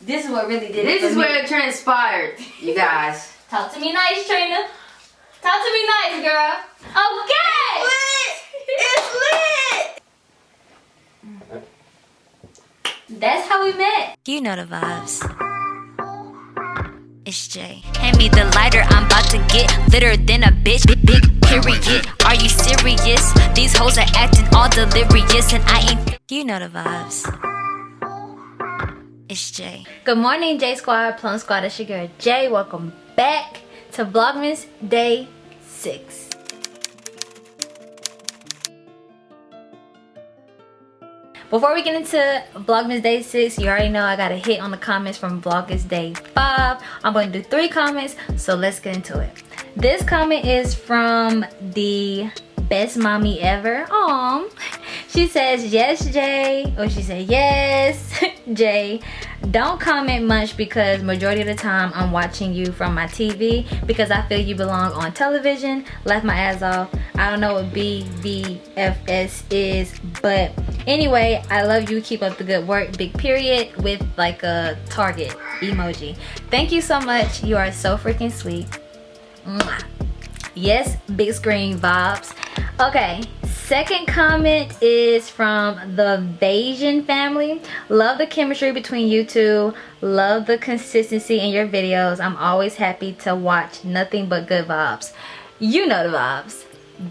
This is what really did This it. is for me. where it transpired, you guys. Talk to me nice, Trina. Talk to me nice, girl. Okay. lit. It's lit! That's how we met. You know the vibes. It's Jay. Hand me the lighter, I'm about to get litter than a bitch. Big, big period. Are you serious? These hoes are acting all delirious, and I ain't. You know the vibes. It's Jay. Good morning, J Squad, Plum Squad. It's your girl Jay. Welcome back to Vlogmas Day 6. Before we get into Vlogmas Day 6, you already know I got a hit on the comments from Vlogmas Day 5. I'm going to do three comments, so let's get into it. This comment is from the best mommy ever. Aww. She says, yes, Jay. Or she said, yes, Jay. Don't comment much because majority of the time I'm watching you from my TV because I feel you belong on television. Laugh my ass off. I don't know what BVFS is, but anyway, I love you. Keep up the good work. Big period with like a target emoji. Thank you so much. You are so freaking sweet. Mwah. Yes, big screen vibes. Okay, second comment is from the Bayesian family. Love the chemistry between you two. Love the consistency in your videos. I'm always happy to watch nothing but good vibes. You know the vibes.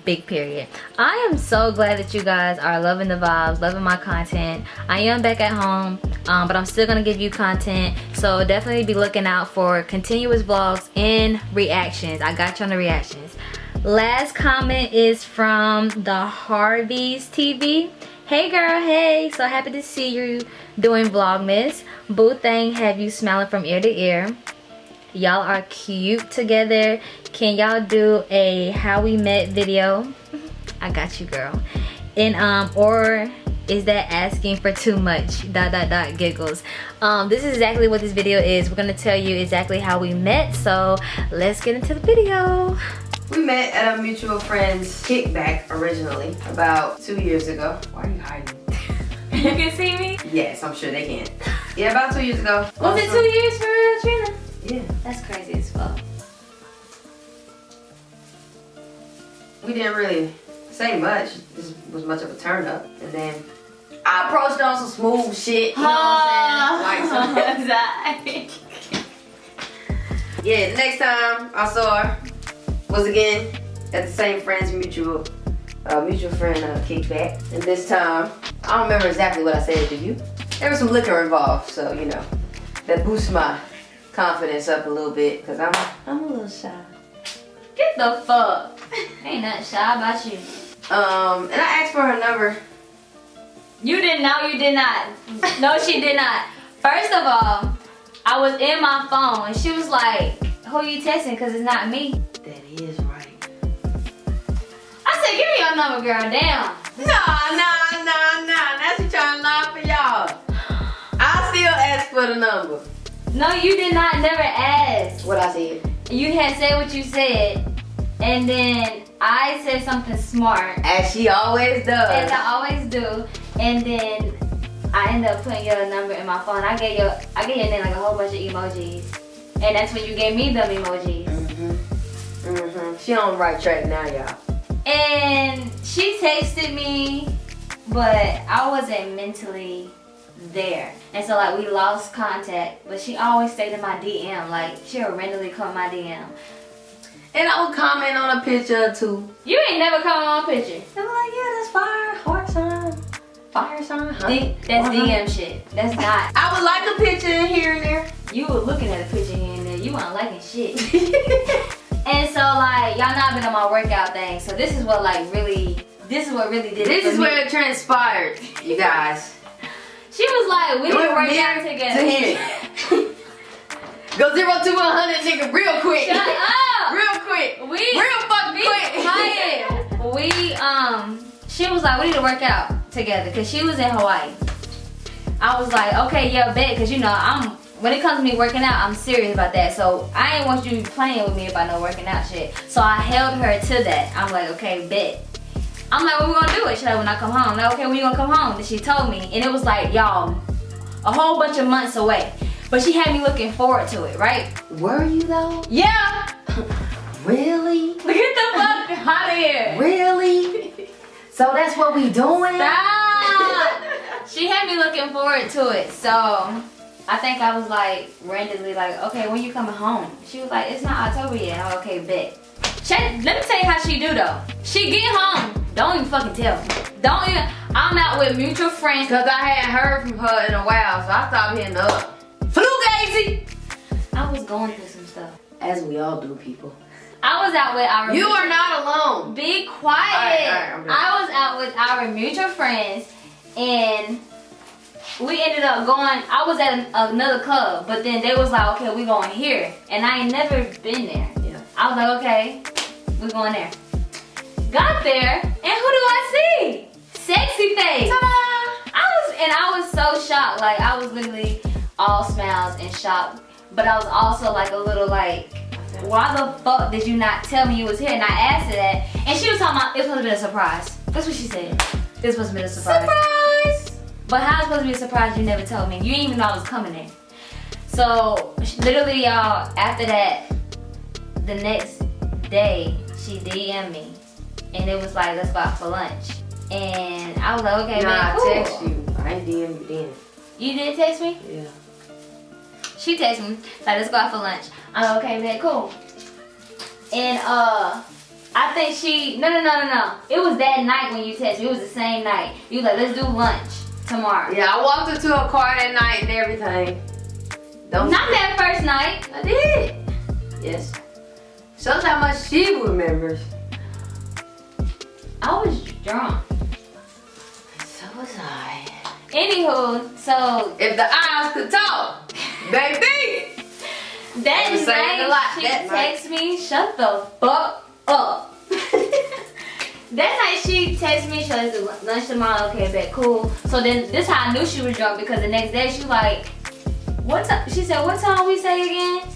Big period. I am so glad that you guys are loving the vibes, loving my content. I am back at home, um, but I'm still gonna give you content. So definitely be looking out for continuous vlogs and reactions. I got you on the reactions. Last comment is from the Harveys TV. Hey girl, hey, so happy to see you doing Vlogmas. Boo thing have you smiling from ear to ear. Y'all are cute together. Can y'all do a how we met video? I got you girl. And um or is that asking for too much dot dot dot giggles um this is exactly what this video is we're gonna tell you exactly how we met so let's get into the video We met at a mutual friend's kickback originally about two years ago. Why are you hiding? you can see me Yes, I'm sure they can. Yeah, about two years ago. was it two years for real Trina? Yeah. that's crazy as fuck We didn't really say much. This was much of a turn up. And then I approached on some smooth shit. You know what I'm saying? Like some, yeah, the next time I saw her was again at the same friend's mutual uh, mutual friend uh, kickback. And this time, I don't remember exactly what I said to you. There was some liquor involved, so you know, that boosts my confidence up a little bit because I'm I'm a little shy. get the fuck ain't nothing shy about you Um, and I asked for her number. You did not. Know you did not. No, she did not. First of all, I was in my phone and she was like, "Who you texting? Cause it's not me." That is right. I said, "Give me your number, girl." Damn. Nah, nah, nah, nah. Now she trying to lie for y'all. I still ask for the number. No, you did not. Never ask. What I said. You had said what you said, and then I said something smart, As she always does. as I always do, and then I ended up putting your number in my phone. I gave your, I gave your name like a whole bunch of emojis, and that's when you gave me them emojis. Mm-hmm. Mm-hmm. She on the right track now, y'all. And she texted me, but I wasn't mentally there. And so like we lost contact, but she always stayed in my DM. Like she'll randomly come in my DM. And I would comment on a picture too. You ain't never come on my picture. I'm like, yeah, that's fire. Heart sign. Fire sign. Huh? D- that's Uh-huh. DM shit. That's not. I would like a picture in here and there. You were looking at a picture here and there. You weren't liking shit. and so like y'all not been on my workout thing. So this is what like really. This is what really did it this is me. where it transpired, you guys. She was like, we It need to went work from out together. to here. Go zero to 100, nigga, real quick. Shut up. Real quick. We Real fucking quick. quiet. we um she was like we need to work out together because she was in Hawaii. I was like okay yeah bet because you know I'm when it comes to me working out I'm serious about that so I ain't want you playing with me about no working out shit so I held her to that I'm like okay bet I'm like what we gonna do it she's like when I come home I'm like okay when you gonna come home and she told me and it was like y'all a whole bunch of months away But she had me looking forward to it, right? Were you though? Yeah. really? Get the fuck out of here. Really? so that's what we doing? Stop. she had me looking forward to it. So I think I was like randomly like, okay, when you coming home? She was like, it's not October yet. Like, okay, bet. Let me tell you how she do though. She get home, don't even fucking tell me. Don't even, I'm out with mutual friends. Cause I hadn't heard from her in a while, so I stopped hitting up. Flu gazy. I was going through some stuff. As we all do, people. I was out with our You are not alone. Be quiet. All right, all right. I was out with our mutual friends and we ended up going, I was at an, another club, but then they was like, okay, we going here. And I ain't never been there. Yeah. I was like, okay, we going there. Got there, and who do I see? Sexy face. I was, and I was so shocked. Like, I was literally all smiles and shocked. But I was also like a little like, why the fuck did you not tell me you was here? And I asked her that, and she was talking about, it was supposed to be a surprise. That's what she said. This supposed to be a surprise. Surprise! But how's supposed to be a surprise you never told me? You didn't even know I was coming in. So literally y'all, after that, the next day, she DM'd me. And it was like, let's go out for lunch. And I was like, okay, nah, man, I cool. text you. I ain't DM you then. You did text me? Yeah. She texted me, like, let's go out for lunch. I'm like, okay, man, cool. And uh, I think she, no, no, no, no, no. It was that night when you texted me. It was the same night. You like, let's do lunch tomorrow. Yeah, I walked into a car that night and everything. Don't Not that first night. I did. Yes. Much she remembers. Drunk. So was I. Anywho, so If the eyes could talk, baby. that I was a night lot she that texted me, shut the fuck up. that night she texted me, lunch tomorrow, okay, bet, cool. So then this how I knew she was drunk because the next day she like, what time, she said, what time we say again?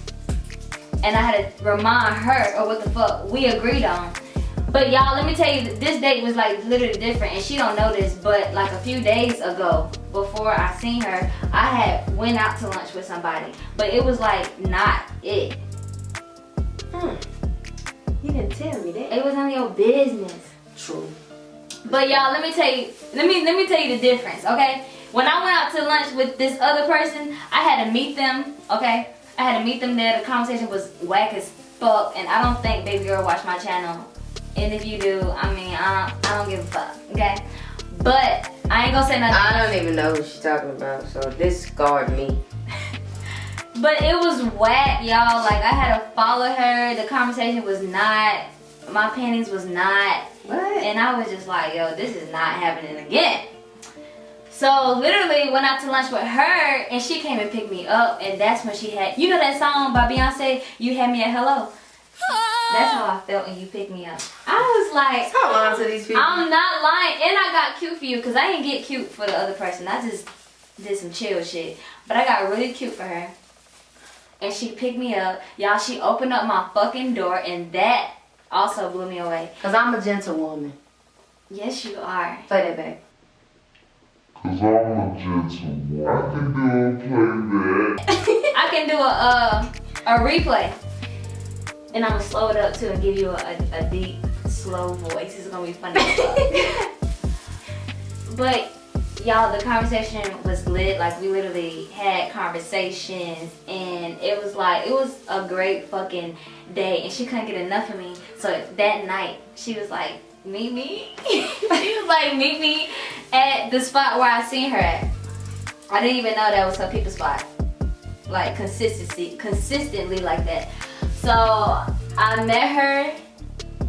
And I had to remind her of what the fuck we agreed on. But y'all, let me tell you, this date was like literally different, and she don't know this, but like a few days ago, before I seen her, I had went out to lunch with somebody, but it was like not it. Hmm. You didn't tell me that. It was none of your business. True. But y'all, let me tell you, let me let me tell you the difference, okay? When I went out to lunch with this other person, I had to meet them, okay? I had to meet them there. The conversation was whack as fuck, and I don't think baby girl watch my channel. And if you do, I mean, I don't, I don't give a fuck, okay? But I ain't gonna say nothing. I don't even know who she's talking about, so this discard me. But it was whack, y'all. Like I had to follow her. The conversation was not. My panties was not. What? And I was just like, yo, this is not happening again. So literally went out to lunch with her and she came and picked me up and that's when she had, you know that song by Beyonce, You Had Me at Hello? That's how I felt when you picked me up. I was like, Hold on to these people. I'm not lying. And I got cute for you because I didn't get cute for the other person. I just did some chill shit. But I got really cute for her. And she picked me up. Y'all, she opened up my fucking door and that also blew me away. Cause I'm a gentlewoman. Yes, you are. Play that back. Cause I'm a gentleman. I can do a playback. I can do a uh, a replay, and I'm gonna slow it up too and give you a, a, a deep, slow voice. It's gonna be funny. but y'all, the conversation was lit. Like we literally had conversations, and it was like it was a great fucking day. And she couldn't get enough of me. So that night, she was like, "Meet me." she was like, "Meet me at the spot where I seen her at." I didn't even know that was her people spot like consistency consistently like that so i met her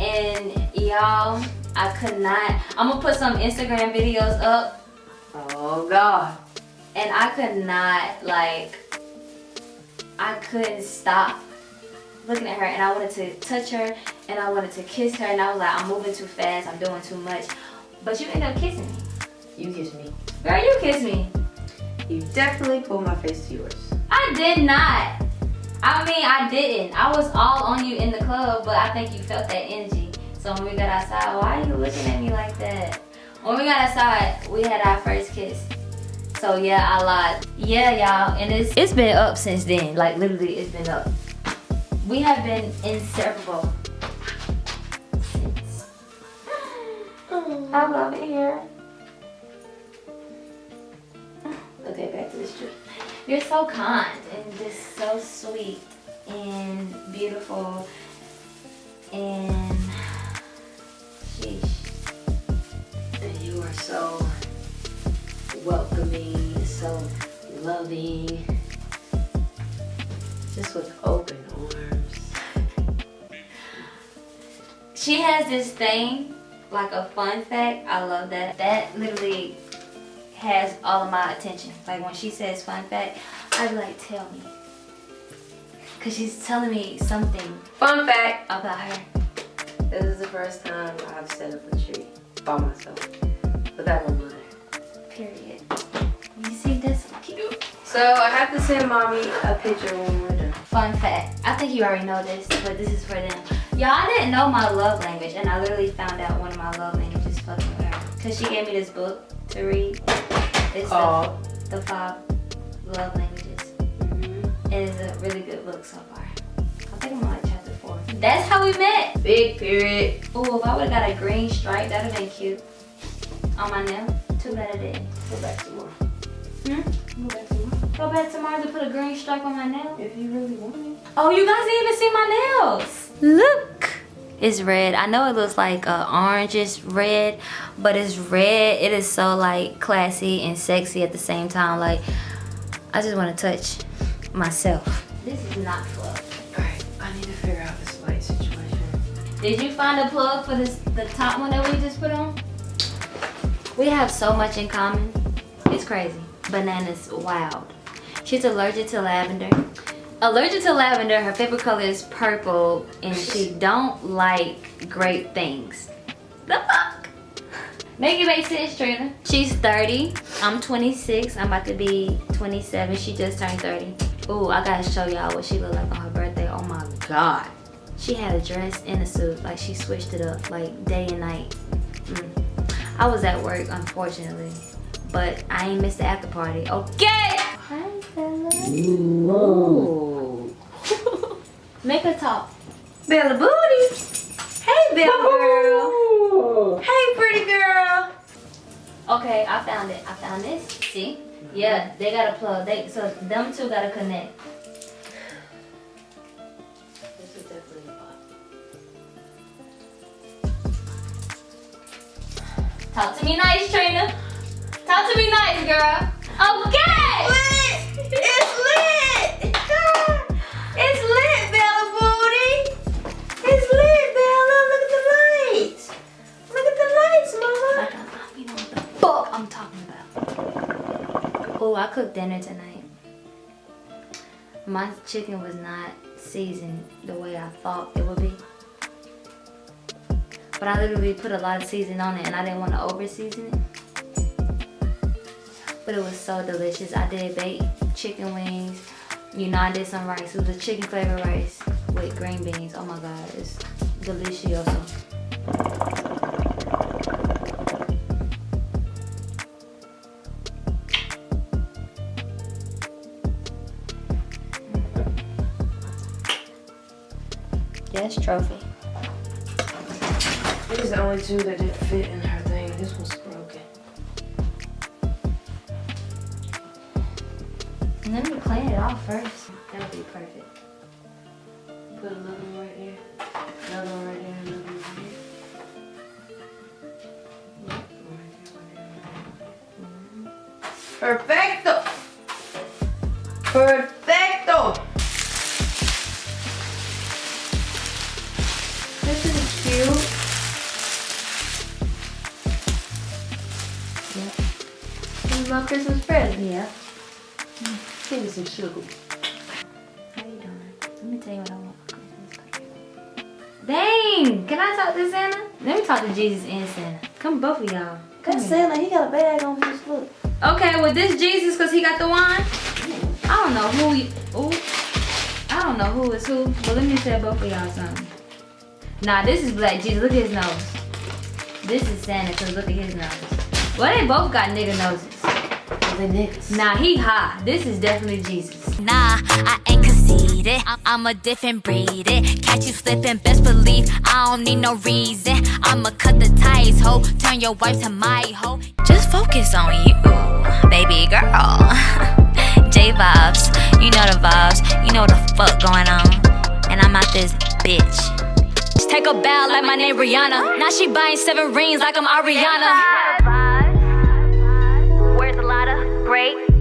and y'all i could not i'm gonna put some instagram videos up Oh God. and i could not like i couldn't stop looking at her and i wanted to touch her and i wanted to kiss her and i was like i'm moving too fast i'm doing too much but you ended up kissing me You kiss me. girl you kissed me You definitely pulled my face to yours. I did not. I mean, I didn't. I was all on you in the club, but I think you felt that energy. So when we got outside, why are you looking at me like that? When we got outside, we had our first kiss. So yeah, I lied. Yeah, y'all, and it's it's been up since then. Like literally, it's been up. We have been inseparable since. I love it here. Okay, back to the street. You're so kind and just so sweet and beautiful and sheesh. And you are so welcoming, so loving, just with open arms. She has this thing, like a fun fact. I love that. That literally has all of my attention. Like when she says fun fact, I'd be like, tell me. Cause she's telling me something Fun fact, about her. this is the first time I've set up a tree by myself without my mother. Period. You see this cute? So I have to send mommy a picture when we're done. Fun fact. I think you already know this, but this is for them. Y'all, I didn't know my love language, and I literally found out one of my love languages fucking her. Cause she gave me this book to read. It's Called? the, the five love languages. Mm-hmm. It is a really good book so far. I think I'm on like chapter four. That's how we met. Big period. Ooh, if I would've got a green stripe, that'd have been cute. On my nail. Too bad I didn't. Go back tomorrow. Hmm? Go back tomorrow. Go back tomorrow to put a green stripe on my nail? If you really want it. Oh, you guys didn't even see my nails. Look. It's red. I know it looks like uh, orangish red, but it's red. It is so like classy and sexy at the same time. Like, I just want to touch myself. This is not fluff. Alright, I need to figure out this light situation. Did you find a plug for this the top one that we just put on? We have so much in common. It's crazy. Banana's wild. She's allergic to lavender. Allergic to lavender, her favorite color is purple, and she don't like great things. The fuck? Make it make sense, Trina. She's 30. I'm 26. I'm about to be 27. She just turned 30. Ooh, I gotta show y'all what she looked like on her birthday. Oh my god. She had a dress and a suit. Like she switched it up like day and night. Mm. I was at work, unfortunately. But I ain't missed the after party. Okay! Hi, Bella. Ooh. Make her talk. Bella Booty. Hey, Bella girl. Hey, pretty girl. Okay, I found it. I found this. See? Yeah, they got a plug. They so them two gotta connect. This is definitely a. Talk to me nice, Trina. Talk to me nice, girl. Okay! It's Oh, I cooked dinner tonight. My chicken was not seasoned the way I thought it would be. But I literally put a lot of seasoning on it and I didn't want to over season it. But it was so delicious. I did baked chicken wings. You know, I did some rice. It was a chicken flavored rice with green beans. Oh my god, it's delicioso. Only two that didn't fit in her thing. This one's broken. And then we clean it off first. That'll be perfect. Put another one right there. Another one right there. Another one right here. Yep, one Christmas present. Yeah. Give me some sugar. How you doing? Let me tell you what I want for Christmas. Dang! Can I talk to Santa? Let me talk to Jesus and Santa. Come both of y'all. Come. Santa. He got a bag on his foot. Okay, with this Jesus, cause he got the wine. I don't know who. You, ooh, I don't know who is who, but let me tell both of y'all something. Nah, this is Black Jesus. Look at his nose. This is Santa, cause look at his nose. Well, they both got nigga noses. The niggas. Nah, he high. This is definitely Jesus. Nah, I ain't conceited. I- I'm a different breed. It. Catch you slipping, best believe I don't need no reason. I'ma cut the ties, ho. Turn your wife to my hoe. Just focus on you, baby girl. J vibes, you know the vibes. You know what the fuck going on. And I'm out this bitch. Just take a bow like my name Rihanna. Now she buying seven rings like I'm Ariana. Where's